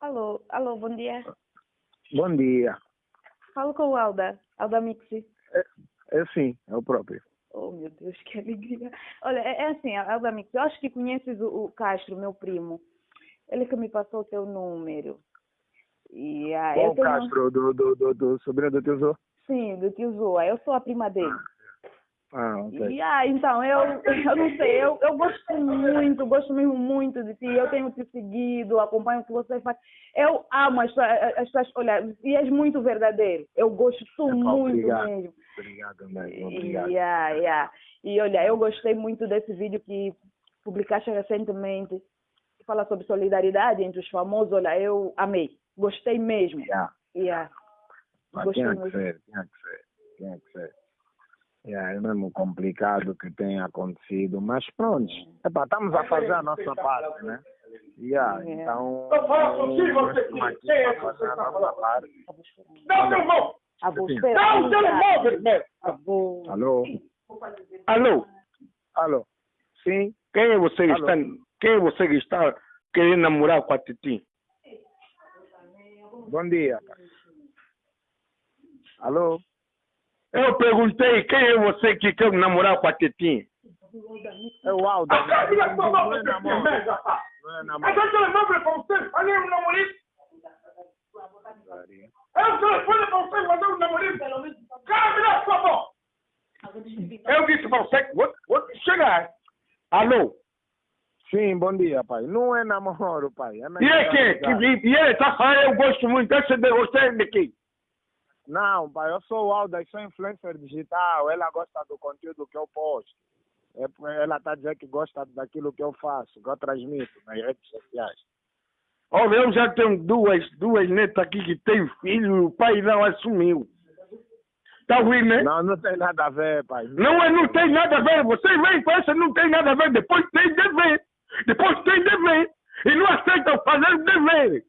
Alô, alô, bom dia. Bom dia. Falo com o Alda, Alda Mixi. É sim, é o próprio. Oh, meu Deus, que alegria. Olha, é, é assim, Alda Mixi, eu acho que conheces o, o Castro, meu primo. Ele que me passou o teu número. E, ah, Qual o Castro do, do, do, do sobrinho do tio Zô? Sim, do tio Zoa. Eu sou a prima dele. Ah, ok. E, ah, então, eu, eu não sei, eu, eu gosto muito, gosto mesmo muito de ti. Eu tenho te seguido, acompanho o que você faz. Eu amo as, tuas- as tuas, olha, e és muito verdadeiro. Eu gosto muito obrigado. mesmo. Obrigado mesmo, obrigado. Yeah, yeah. E olha, eu gostei muito desse vídeo que publicaste recentemente, que fala sobre solidariedade entre os famosos. Olha, eu amei, gostei mesmo. Yeah. Yeah. Mas Gostei tinha que muito. ser, tinha que ser, tinha que ser. Yeah, é mesmo complicado que tenha acontecido, mas pronto, epá, estamos a fazer a nossa parte, né? Yeah, É. então, Então fala consigo, nós você estamos aqui quem é que você está falando? o! Ah, vou Sim. esperar. Dá o telemóvel, meu! Avô. Alô? Alô, Alô? Sim? quem é você que está, quem é você que está querendo namorar com a Titi? Bom dia. Alô? Eu perguntei quem é você que quer namorar com a Titi? É o Aldo. Da tua Não mãe, é você namoro. merda, rapaz! Não é namoro. é o telefone para você, falei um namorado. É o telefone para você, mandar um namorado. Cara, dá sua mão! Eu disse para você, vou, vou chegar. Alô, Sim, bom dia, pai. Não é namoro, pai. É e é quem? Que, e, ele está falando, eu gosto muito, de você é de quem? Não, pai, eu sou o Aldo, eu sou influencer digital. Ela gosta do conteúdo que eu posto. É, ela está dizendo que gosta daquilo que eu faço, que eu transmito nas redes sociais. Olha, eu já tenho duas, duas netas aqui que têm filho e o pai não assumiu. Tá ruim, né? Não, não tem nada a ver, pai. Não, é, não tem nada a ver. Você vem com essa, não tem nada a ver. Depois tem dever. Depois tem dever. E não aceitam fazer o dever.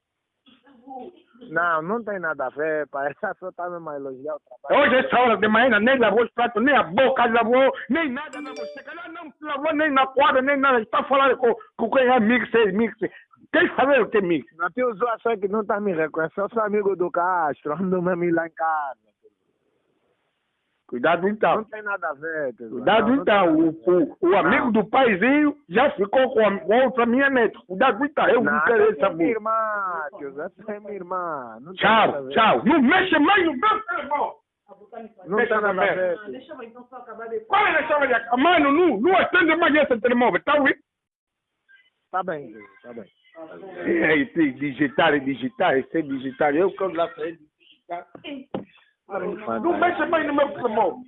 Não, não tem nada a ver, pai. Ela só está mesmo a elogiar o trabalho. Hoje, essa hora de manhã, nem lavou os pratos, nem a boca lavou, nem nada lavou. Você calhar não lavou nem na quadra, nem nada. Está falando com, com quem é mixer, mixer. Quem sabe o que é? Não, tio Zó, sei que não está me reconhecendo. Eu sou amigo do Castro, ando mesmo lá em casa. Cuidado então. Não tem nada a ver. Cuidado Não, não então. tem O, o, o amigo Não. do paizinho já ficou com, a, com outra minha neta. Cuidado então. Eu não Não, quero essa é minha irmã, tio Zé, essa é minha irmã. Não Tchau, tchau. Não mexe mais no meu Telefone! Não Deixa tem nada a eu ver. Deixa eu então só acabar de... Qual é a chave de? Mano, não, não atende mais esse telemóvel, tá ouvindo? Tá bem, tá bem. É, e tem digitar e digitar, esse é digitar. Eu quando lá saí digitar. Don't Não mexa mais no meu pulmão.